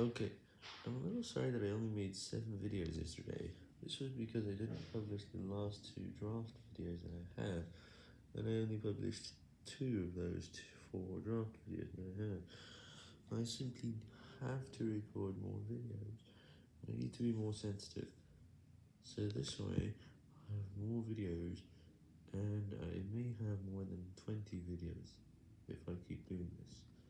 Okay, I'm a little sorry that I only made 7 videos yesterday. This was because I didn't publish the last two draft videos that I had, and I only published 2 of those 4 draft videos that I had. I simply have to record more videos. I need to be more sensitive. So this way, I have more videos, and I may have more